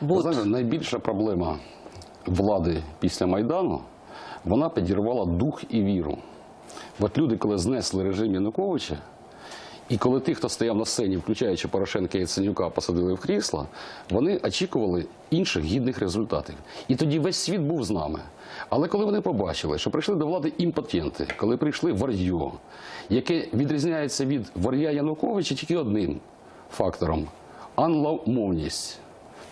Бут. знаєте, найбільша проблема влади після Майдану, вона підірвала дух і віру. От люди, коли знесли режим Януковича, і коли тих, хто стояв на сцені, включаючи Порошенка і Яценюка, посадили в крісла, вони очікували інших гідних результатів. І тоді весь світ був з нами. Але коли вони побачили, що прийшли до влади імпотенти, коли прийшли вар'йо, яке відрізняється від вар'я Януковича тільки одним фактором англомовність.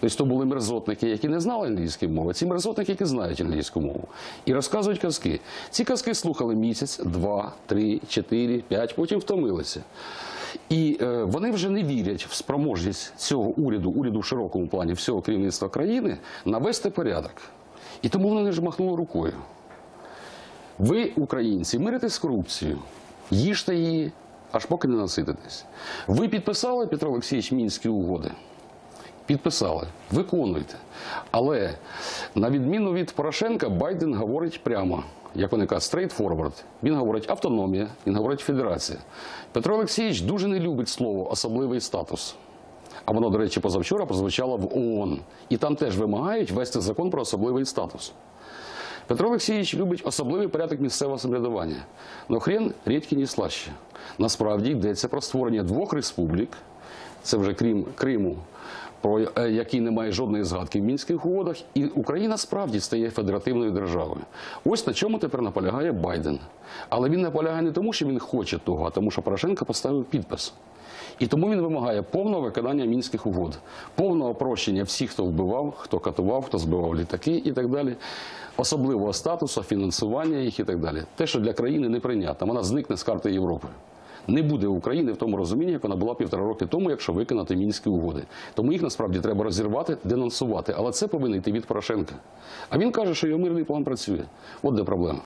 Тобто то були мерзотники, які не знали англійської мови, ці мерзотники, які знають англійську мову. І розказують казки. Ці казки слухали місяць, два, три, чотири, п'ять, потім втомилися. І е, вони вже не вірять в спроможність цього уряду, уряду в широкому плані всього керівництва країни, навести порядок. І тому вони ж махнули рукою. Ви, українці, миритесь з корупцією, їжте її, аж поки не насититесь. Ви підписали, Петро Олексійович, мінські угоди? Підписали, виконуйте. Але на відміну від Порошенка, Байден говорить прямо, як вони кажуть, straight. Він говорить автономія, він говорить федерація. Петро Олексійович дуже не любить слово особливий статус. А воно, до речі, позавчора прозвучало в ООН. І там теж вимагають ввести закон про особливий статус. Петро Олексійович любить особливий порядок місцевого самоврядування. Но хрен рідкі не слаще. Насправді йдеться про створення двох республік, це вже крім Криму, про е, який немає жодної згадки в мінських угодах, і Україна справді стає федеративною державою. Ось на чому тепер наполягає Байден. Але він наполягає не тому, що він хоче того, а тому, що Порошенко поставив підпис. І тому він вимагає повного виконання мінських угод, повного прощення всіх, хто вбивав, хто катував, хто збивав літаки і так далі, особливого статусу, фінансування їх і так далі. Те, що для країни неприйнятно, вона зникне з карти Європи. Не буде України в тому розумінні, як вона була півтора роки тому, якщо виконати мінські угоди. Тому їх насправді треба розірвати, денонсувати. Але це повинен йти від Порошенка. А він каже, що його мирний план працює. От де проблема.